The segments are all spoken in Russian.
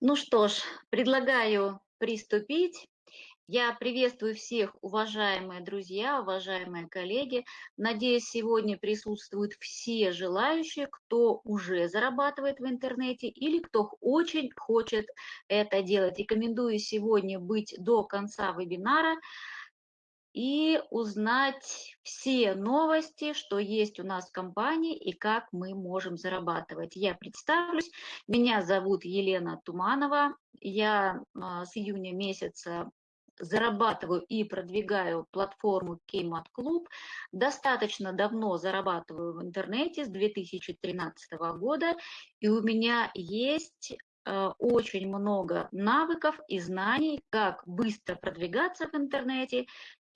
Ну что ж, предлагаю приступить. Я приветствую всех, уважаемые друзья, уважаемые коллеги. Надеюсь, сегодня присутствуют все желающие, кто уже зарабатывает в интернете или кто очень хочет это делать. Рекомендую сегодня быть до конца вебинара и узнать все новости, что есть у нас в компании и как мы можем зарабатывать. Я представлюсь. Меня зовут Елена Туманова. Я а, с июня месяца зарабатываю и продвигаю платформу Кеймат Клуб. Достаточно давно зарабатываю в интернете с 2013 года, и у меня есть э, очень много навыков и знаний, как быстро продвигаться в интернете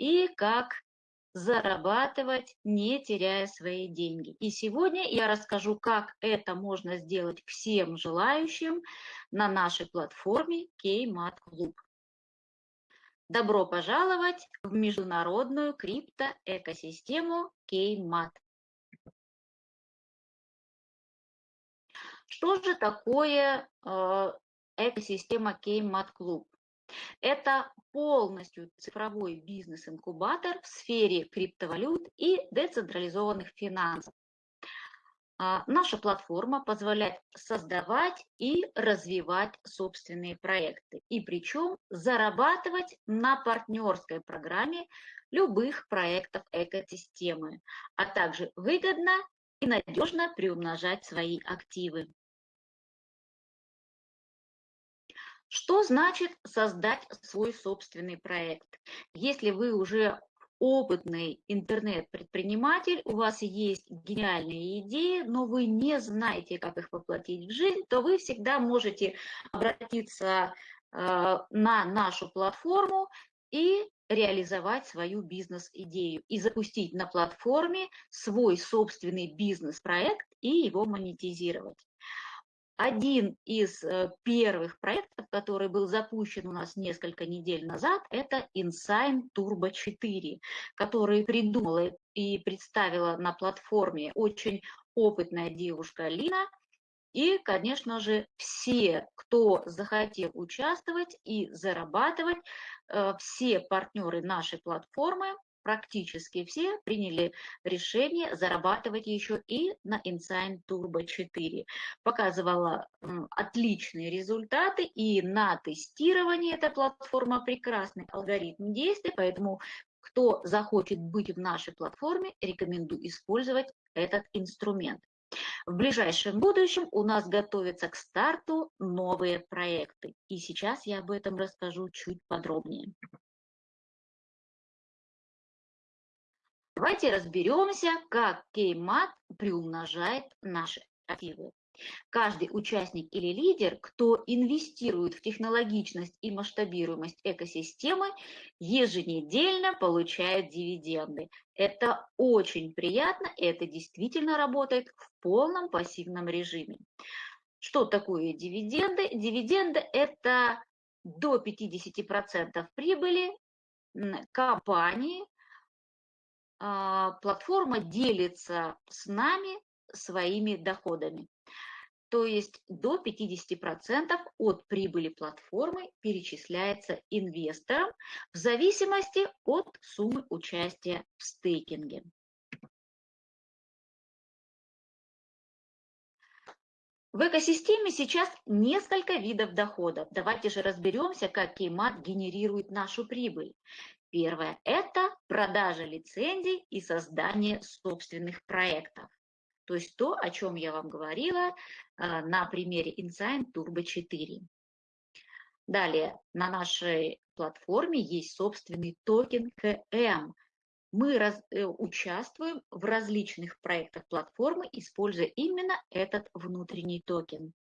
и как зарабатывать, не теряя свои деньги. И сегодня я расскажу, как это можно сделать всем желающим на нашей платформе Кеймат Клуб. Добро пожаловать в международную криптоэкосистему Кеймат. Что же такое э, экосистема Кеймат Клуб? Это полностью цифровой бизнес-инкубатор в сфере криптовалют и децентрализованных финансов. А, наша платформа позволяет создавать и развивать собственные проекты, и причем зарабатывать на партнерской программе любых проектов экосистемы, а также выгодно и надежно приумножать свои активы. Что значит создать свой собственный проект? Если вы уже опытный интернет-предприниматель, у вас есть гениальные идеи, но вы не знаете, как их воплотить в жизнь, то вы всегда можете обратиться э, на нашу платформу и реализовать свою бизнес-идею и запустить на платформе свой собственный бизнес-проект и его монетизировать. Один из э, первых проектов, который был запущен у нас несколько недель назад, это Insign Turbo 4, который придумала и представила на платформе очень опытная девушка Лина. И, конечно же, все, кто захотел участвовать и зарабатывать, э, все партнеры нашей платформы практически все приняли решение зарабатывать еще и на Insign Turbo 4. Показывала отличные результаты, и на тестировании эта платформа прекрасный алгоритм действий, поэтому кто захочет быть в нашей платформе, рекомендую использовать этот инструмент. В ближайшем будущем у нас готовятся к старту новые проекты, и сейчас я об этом расскажу чуть подробнее. Давайте разберемся, как Кеймат приумножает наши активы. Каждый участник или лидер, кто инвестирует в технологичность и масштабируемость экосистемы, еженедельно получает дивиденды. Это очень приятно, и это действительно работает в полном пассивном режиме. Что такое дивиденды? Дивиденды – это до 50% прибыли компании, платформа делится с нами своими доходами. То есть до 50% от прибыли платформы перечисляется инвесторам в зависимости от суммы участия в стейкинге. В экосистеме сейчас несколько видов доходов. Давайте же разберемся, как Кеймат генерирует нашу прибыль. Первое – это продажа лицензий и создание собственных проектов. То есть то, о чем я вам говорила а, на примере InSign Turbo 4. Далее, на нашей платформе есть собственный токен КМ. Мы раз, э, участвуем в различных проектах платформы, используя именно этот внутренний токен.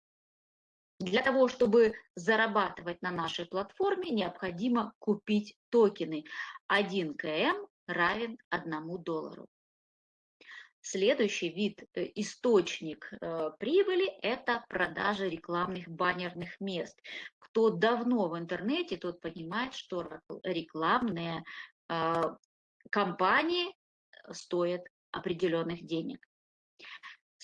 Для того, чтобы зарабатывать на нашей платформе, необходимо купить токены. 1 КМ равен 1 доллару. Следующий вид, э, источник э, прибыли – это продажа рекламных баннерных мест. Кто давно в интернете, тот понимает, что рекламные э, компании стоят определенных денег.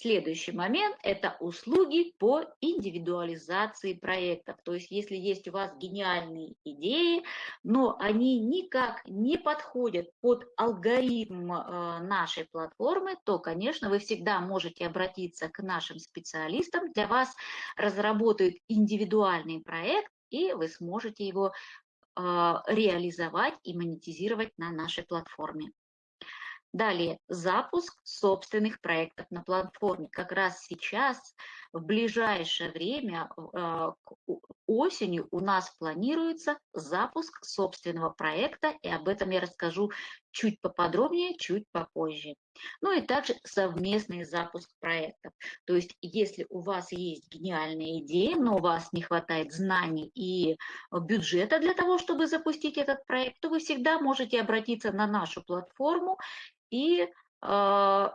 Следующий момент – это услуги по индивидуализации проектов. То есть если есть у вас гениальные идеи, но они никак не подходят под алгоритм э, нашей платформы, то, конечно, вы всегда можете обратиться к нашим специалистам. Для вас разработают индивидуальный проект, и вы сможете его э, реализовать и монетизировать на нашей платформе. Далее, запуск собственных проектов на платформе. Как раз сейчас, в ближайшее время, а, осенью у нас планируется запуск собственного проекта, и об этом я расскажу чуть поподробнее, чуть попозже. Ну и также совместный запуск проектов. То есть, если у вас есть гениальная идея, но у вас не хватает знаний и бюджета для того, чтобы запустить этот проект, то вы всегда можете обратиться на нашу платформу и э,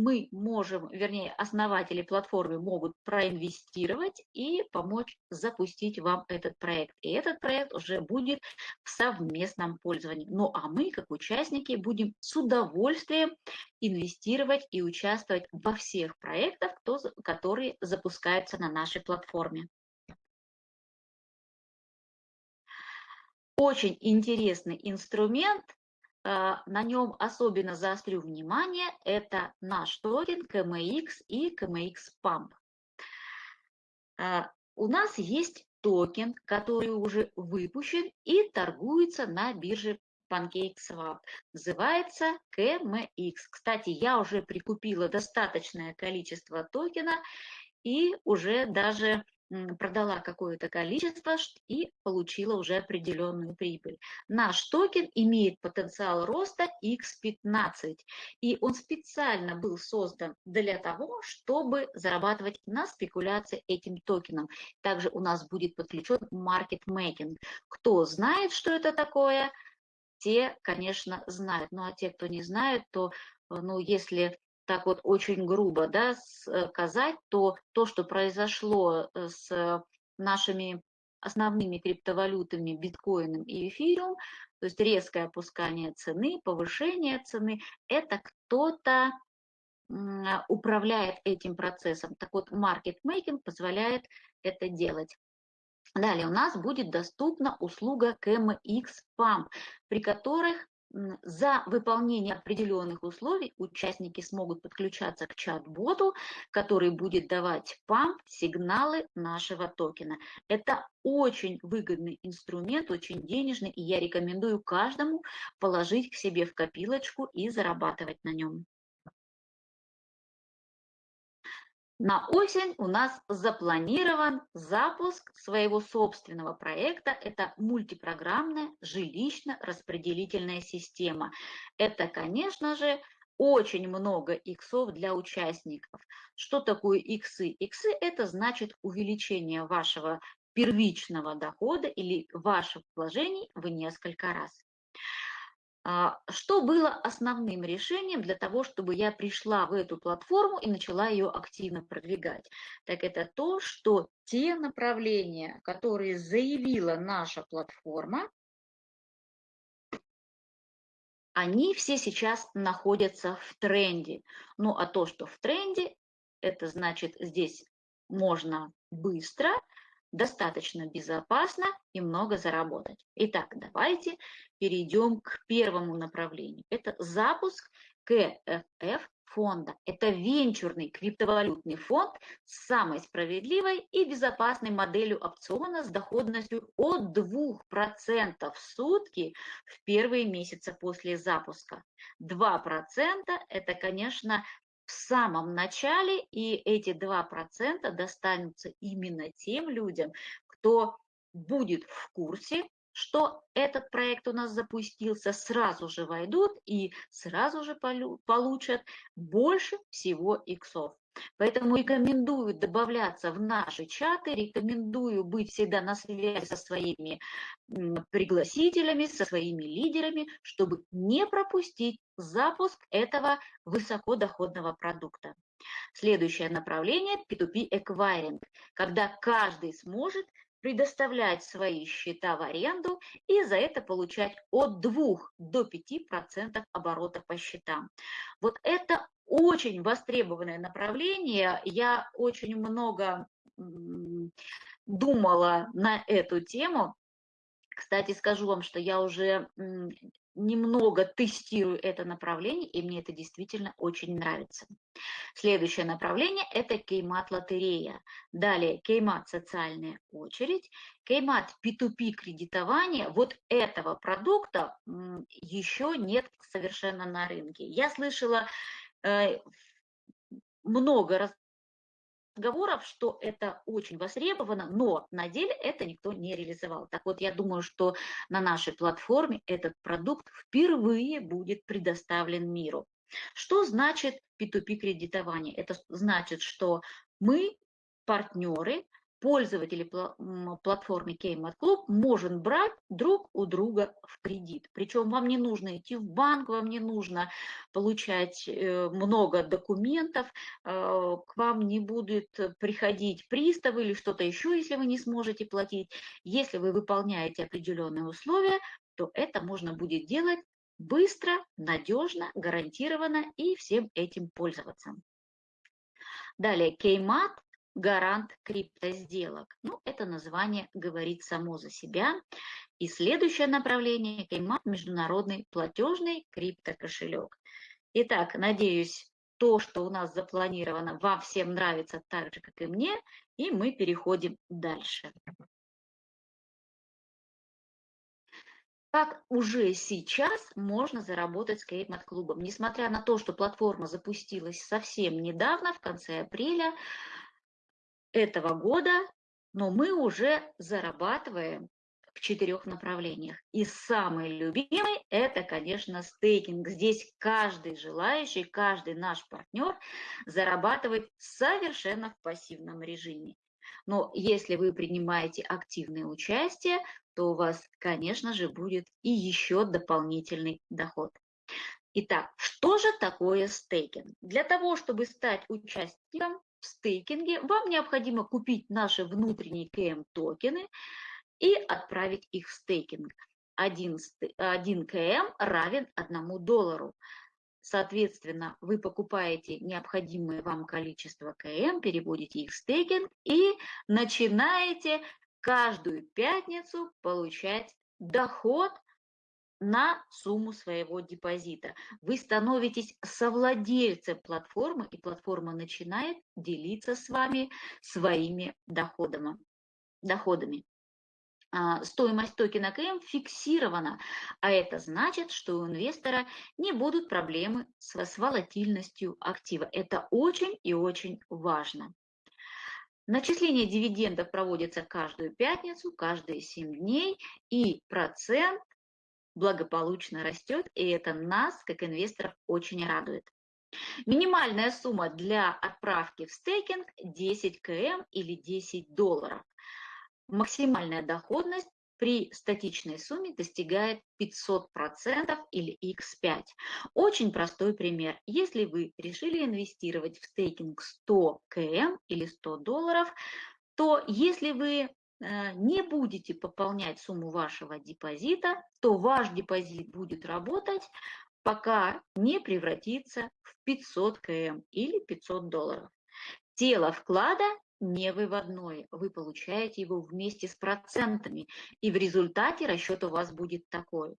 мы можем, вернее, основатели платформы могут проинвестировать и помочь запустить вам этот проект. И этот проект уже будет в совместном пользовании. Ну а мы, как участники, будем с удовольствием инвестировать и участвовать во всех проектах, которые запускаются на нашей платформе. Очень интересный инструмент – на нем особенно заострю внимание, это наш токен KMX и KMX Pump. А, у нас есть токен, который уже выпущен и торгуется на бирже PancakeSwap. Называется KMX. Кстати, я уже прикупила достаточное количество токена и уже даже продала какое-то количество и получила уже определенную прибыль. Наш токен имеет потенциал роста X15, и он специально был создан для того, чтобы зарабатывать на спекуляции этим токеном. Также у нас будет подключен маркетмейкинг. Кто знает, что это такое, те, конечно, знают. Ну а те, кто не знает, то ну, если так вот очень грубо да, сказать, то то, что произошло э, с нашими основными криптовалютами биткоином и эфириум, то есть резкое опускание цены, повышение цены, это кто-то управляет этим процессом. Так вот, маркетмейкинг позволяет это делать. Далее у нас будет доступна услуга KMX PAM, при которых за выполнение определенных условий участники смогут подключаться к чат-боту, который будет давать вам сигналы нашего токена. Это очень выгодный инструмент, очень денежный, и я рекомендую каждому положить к себе в копилочку и зарабатывать на нем. На осень у нас запланирован запуск своего собственного проекта. Это мультипрограммная жилищно-распределительная система. Это, конечно же, очень много иксов для участников. Что такое иксы? Иксы – это значит увеличение вашего первичного дохода или ваших вложений в несколько раз. А, что было основным решением для того, чтобы я пришла в эту платформу и начала ее активно продвигать? Так это то, что те направления, которые заявила наша платформа, они все сейчас находятся в тренде. Ну а то, что в тренде, это значит здесь можно быстро достаточно безопасно и много заработать. Итак, давайте перейдем к первому направлению. Это запуск КФФ фонда. Это венчурный криптовалютный фонд с самой справедливой и безопасной моделью опциона с доходностью от 2% в сутки в первые месяцы после запуска. 2% это, конечно, в самом начале, и эти 2% достанутся именно тем людям, кто будет в курсе, что этот проект у нас запустился, сразу же войдут и сразу же получат больше всего иксов. Поэтому рекомендую добавляться в наши чаты, рекомендую быть всегда на связи со своими пригласителями, со своими лидерами, чтобы не пропустить запуск этого высокодоходного продукта. Следующее направление – P2P Acquiring, когда каждый сможет предоставлять свои счета в аренду и за это получать от 2 до 5% оборота по счетам. Вот это очень востребованное направление. Я очень много думала на эту тему. Кстати, скажу вам, что я уже немного тестирую это направление, и мне это действительно очень нравится. Следующее направление – это кеймат-лотерея. Далее кеймат – социальная очередь. Кеймат P2P кредитование. Вот этого продукта еще нет совершенно на рынке. Я слышала много разговоров, что это очень востребовано, но на деле это никто не реализовал. Так вот, я думаю, что на нашей платформе этот продукт впервые будет предоставлен миру. Что значит P2P кредитование? Это значит, что мы, партнеры, пользователи платформы Kmart Club может брать друг у друга в кредит. Причем вам не нужно идти в банк, вам не нужно получать э, много документов, э, к вам не будет приходить пристав или что-то еще, если вы не сможете платить. Если вы выполняете определенные условия, то это можно будет делать быстро, надежно, гарантированно и всем этим пользоваться. Далее, Кеймат гарант криптосделок. Ну, это название говорит само за себя. И следующее направление – Кеймат – международный платежный криптокошелек. Итак, надеюсь, то, что у нас запланировано, вам всем нравится так же, как и мне, и мы переходим дальше. Как уже сейчас можно заработать с Кеймат-клубом? Несмотря на то, что платформа запустилась совсем недавно, в конце апреля, этого года, но мы уже зарабатываем в четырех направлениях. И самый любимый – это, конечно, стейкинг. Здесь каждый желающий, каждый наш партнер зарабатывает совершенно в пассивном режиме. Но если вы принимаете активное участие, то у вас, конечно же, будет и еще дополнительный доход. Итак, что же такое стейкинг? Для того, чтобы стать участником в стейкинге, вам необходимо купить наши внутренние КМ-токены и отправить их в стейкинг. 1, 1 КМ равен 1 доллару. Соответственно, вы покупаете необходимое вам количество КМ, переводите их в стейкинг и начинаете каждую пятницу получать доход на сумму своего депозита. Вы становитесь совладельцем платформы, и платформа начинает делиться с вами своими доходами. доходами. Стоимость токена КМ фиксирована, а это значит, что у инвестора не будут проблемы с волатильностью актива. Это очень и очень важно. Начисление дивидендов проводится каждую пятницу, каждые 7 дней, и процент благополучно растет, и это нас, как инвесторов, очень радует. Минимальная сумма для отправки в стейкинг 10 км или 10 долларов. Максимальная доходность при статичной сумме достигает 500% или x5. Очень простой пример. Если вы решили инвестировать в стейкинг 100 км или 100 долларов, то если вы не будете пополнять сумму вашего депозита, то ваш депозит будет работать, пока не превратится в 500 км или 500 долларов. Тело вклада не выводное, вы получаете его вместе с процентами, и в результате расчет у вас будет такой.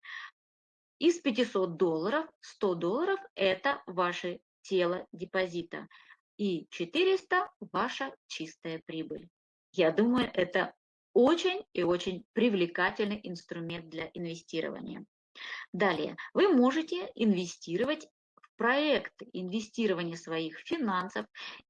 Из 500 долларов 100 долларов – это ваше тело депозита, и 400 – ваша чистая прибыль. Я думаю, это очень и очень привлекательный инструмент для инвестирования. Далее, вы можете инвестировать в проекты, инвестирование своих финансов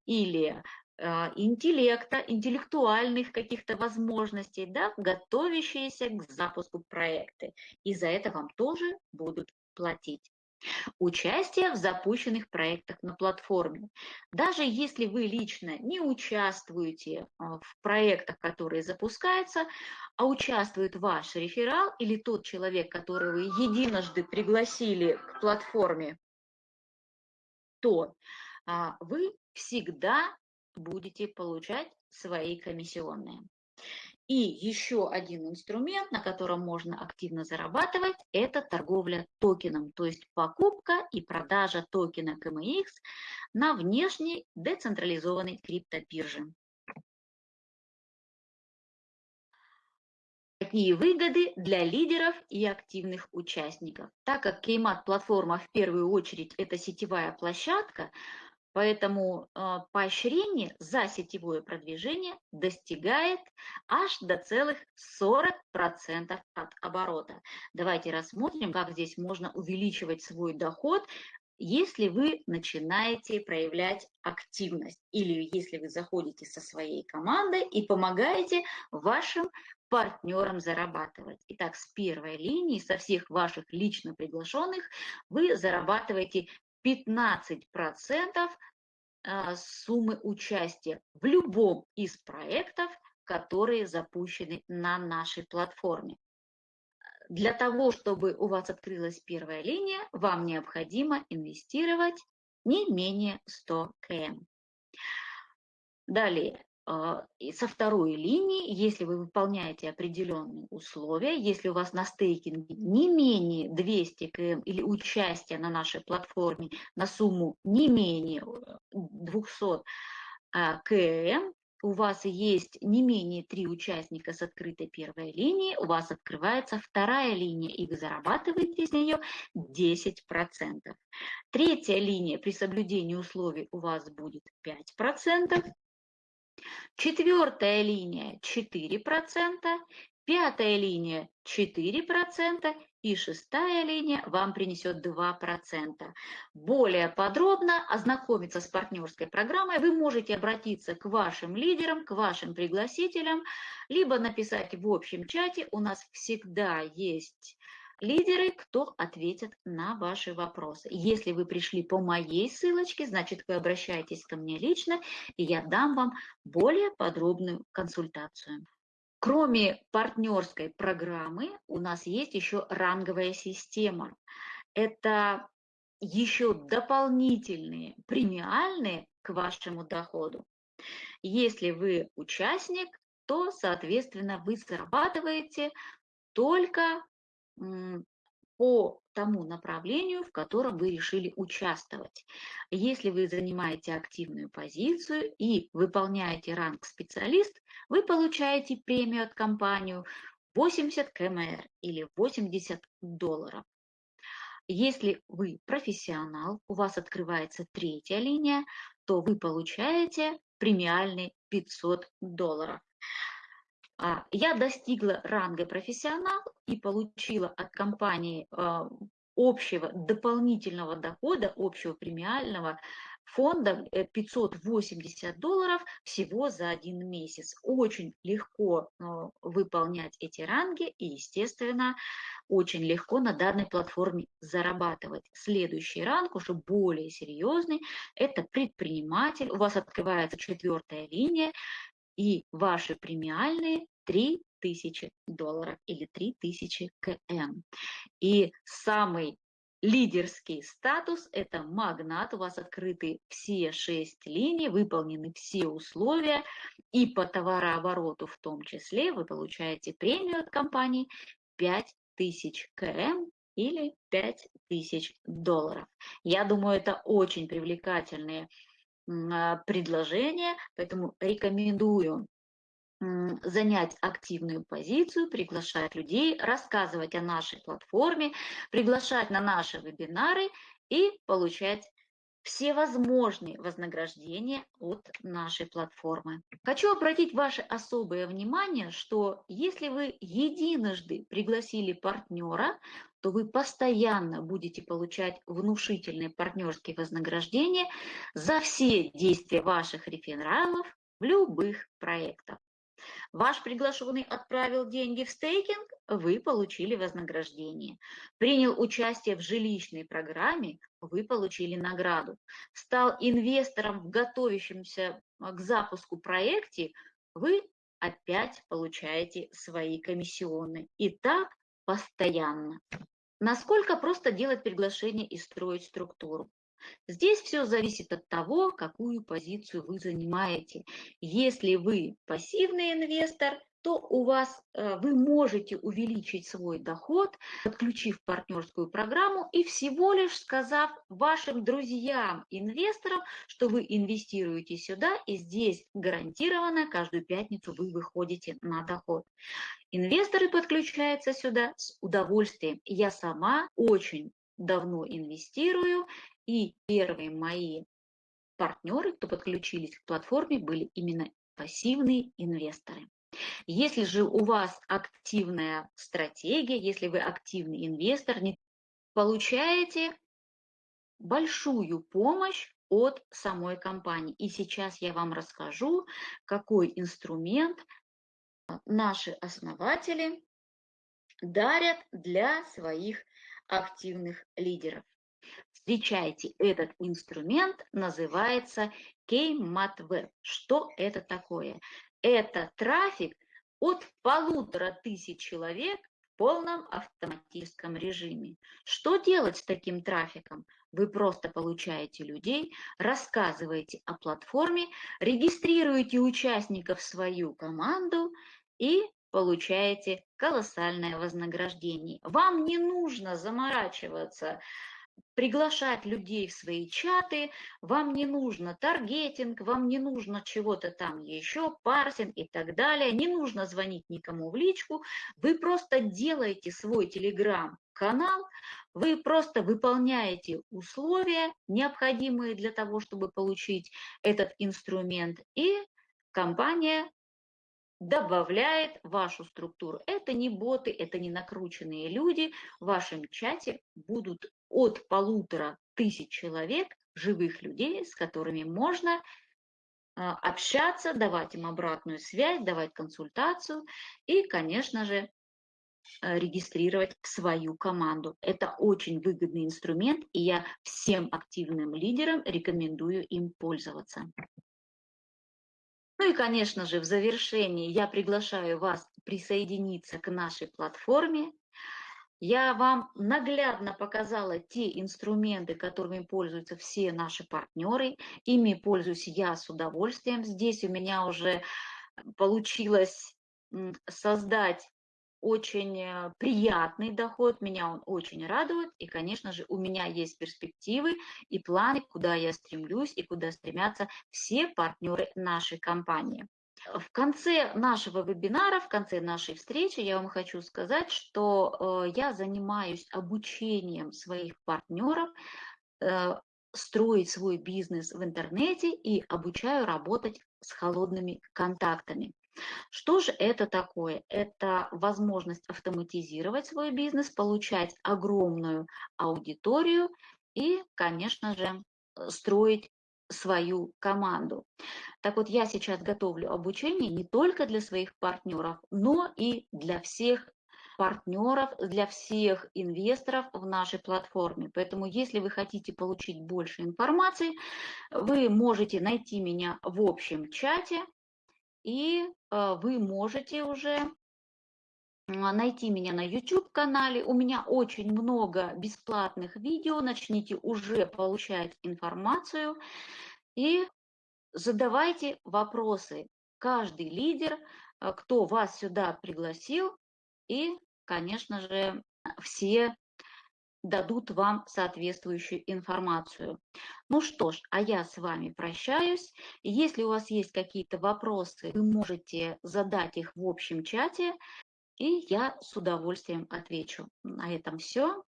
или э, интеллекта, интеллектуальных каких-то возможностей, да, готовящиеся к запуску проекты. И за это вам тоже будут платить. Участие в запущенных проектах на платформе. Даже если вы лично не участвуете а, в проектах, которые запускаются, а участвует ваш реферал или тот человек, которого вы единожды пригласили к платформе, то а, вы всегда будете получать свои комиссионные. И еще один инструмент, на котором можно активно зарабатывать, это торговля токеном, то есть покупка и продажа токена КМХ на внешней децентрализованной криптобирже. Какие выгоды для лидеров и активных участников? Так как Кеймат-платформа в первую очередь это сетевая площадка, Поэтому э, поощрение за сетевое продвижение достигает аж до целых 40% от оборота. Давайте рассмотрим, как здесь можно увеличивать свой доход, если вы начинаете проявлять активность или если вы заходите со своей командой и помогаете вашим партнерам зарабатывать. Итак, с первой линии, со всех ваших лично приглашенных, вы зарабатываете 15% а, суммы участия в любом из проектов, которые запущены на нашей платформе. Для того, чтобы у вас открылась первая линия, вам необходимо инвестировать не менее 100 км. Далее, со второй линии, если вы выполняете определенные условия, если у вас на стейкинге не менее 200 км или участие на нашей платформе на сумму не менее 200 а, км, у вас есть не менее три участника с открытой первой линии, у вас открывается вторая линия, и вы зарабатываете с нее 10%. Третья линия при соблюдении условий у вас будет 5%, Четвертая линия 4%, пятая линия 4% и шестая линия вам принесет 2%. Более подробно ознакомиться с партнерской программой вы можете обратиться к вашим лидерам, к вашим пригласителям, либо написать в общем чате. У нас всегда есть лидеры, кто ответит на ваши вопросы. Если вы пришли по моей ссылочке, значит, вы обращаетесь ко мне лично, и я дам вам более подробную консультацию. Кроме партнерской программы, у нас есть еще ранговая система. Это еще дополнительные премиальные к вашему доходу. Если вы участник, то, соответственно, вы зарабатываете только по тому направлению, в котором вы решили участвовать. Если вы занимаете активную позицию и выполняете ранг специалист, вы получаете премию от компании 80 КМР или 80 долларов. Если вы профессионал, у вас открывается третья линия, то вы получаете премиальный 500 долларов. А, я достигла ранга профессионал и получила от компании а, общего дополнительного дохода, общего премиального фонда 580 э, долларов всего за один месяц. Очень легко а, выполнять эти ранги и, естественно, очень легко на данной платформе зарабатывать. Следующий ранг, уже более серьезный, это предприниматель. У вас открывается четвертая линия, и ваши премиальные 3000 долларов или 3000 км. И самый лидерский статус – это магнат, у вас открыты все шесть линий, выполнены все условия, и по товарообороту в том числе вы получаете премию от компании 5000 км или 5000 долларов. Я думаю, это очень привлекательные а, предложения, поэтому рекомендую занять активную позицию, приглашать людей, рассказывать о нашей платформе, приглашать на наши вебинары и получать все возможные вознаграждения от нашей платформы. Хочу обратить ваше особое внимание, что если вы единожды пригласили партнера, то вы постоянно будете получать внушительные партнерские вознаграждения за все действия ваших рефералов в любых проектах. Ваш приглашенный отправил деньги в стейкинг, вы получили вознаграждение. Принял участие в жилищной программе, вы получили награду. Стал инвестором в готовящемся к запуску проекте, вы опять получаете свои комиссионные. И так постоянно. Насколько просто делать приглашение и строить структуру? Здесь все зависит от того, какую позицию вы занимаете. Если вы пассивный инвестор, то у вас э, вы можете увеличить свой доход, подключив партнерскую программу и всего лишь сказав вашим друзьям, инвесторам, что вы инвестируете сюда, и здесь гарантированно каждую пятницу вы выходите на доход. Инвесторы подключаются сюда с удовольствием. Я сама очень давно инвестирую, и первые мои партнеры, кто подключились к платформе, были именно пассивные инвесторы. Если же у вас активная стратегия, если вы активный инвестор, не получаете большую помощь от самой компании. И сейчас я вам расскажу, какой инструмент наши основатели дарят для своих активных лидеров. Встречайте, этот инструмент называется KMATWeb. Что это такое? Это трафик от полутора тысяч человек в полном автоматическом режиме. Что делать с таким трафиком? Вы просто получаете людей, рассказываете о платформе, регистрируете участников в свою команду и получаете колоссальное вознаграждение. Вам не нужно заморачиваться приглашать людей в свои чаты, вам не нужно таргетинг, вам не нужно чего-то там еще, парсинг и так далее, не нужно звонить никому в личку, вы просто делаете свой телеграм-канал, вы просто выполняете условия, необходимые для того, чтобы получить этот инструмент, и компания добавляет вашу структуру. Это не боты, это не накрученные люди. В вашем чате будут от полутора тысяч человек, живых людей, с которыми можно а, общаться, давать им обратную связь, давать консультацию и, конечно же, э, регистрировать свою команду. Это очень выгодный инструмент, и я всем активным лидерам рекомендую им пользоваться. Ну и, конечно же, в завершении я приглашаю вас присоединиться к нашей платформе. Я вам наглядно показала те инструменты, которыми пользуются все наши партнеры. Ими пользуюсь я с удовольствием. Здесь у меня уже получилось создать очень э, приятный доход, меня он очень радует, и, конечно же, у меня есть перспективы и планы, куда я стремлюсь и куда стремятся все партнеры нашей компании. В конце нашего вебинара, в конце нашей встречи я вам хочу сказать, что э, я занимаюсь обучением своих партнеров э, строить свой бизнес в интернете и обучаю работать с холодными контактами. Что же это такое? Это возможность автоматизировать свой бизнес, получать огромную аудиторию и, конечно же, э, строить свою команду. Так вот, я сейчас готовлю обучение не только для своих партнеров, но и для всех партнеров, для всех инвесторов в нашей платформе. Поэтому, если вы хотите получить больше информации, вы можете найти меня в общем чате, и э, вы можете уже найти меня на YouTube-канале. У меня очень много бесплатных видео. Начните уже получать информацию и задавайте вопросы. Каждый лидер, э, кто вас сюда пригласил, и, конечно же, все дадут вам соответствующую информацию. Ну что ж, а я с вами прощаюсь. Если у вас есть какие-то вопросы, вы можете задать их в общем чате, и я с удовольствием отвечу. На этом все.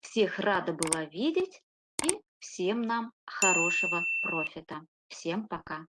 Всех рада была видеть, и всем нам хорошего профита. Всем пока.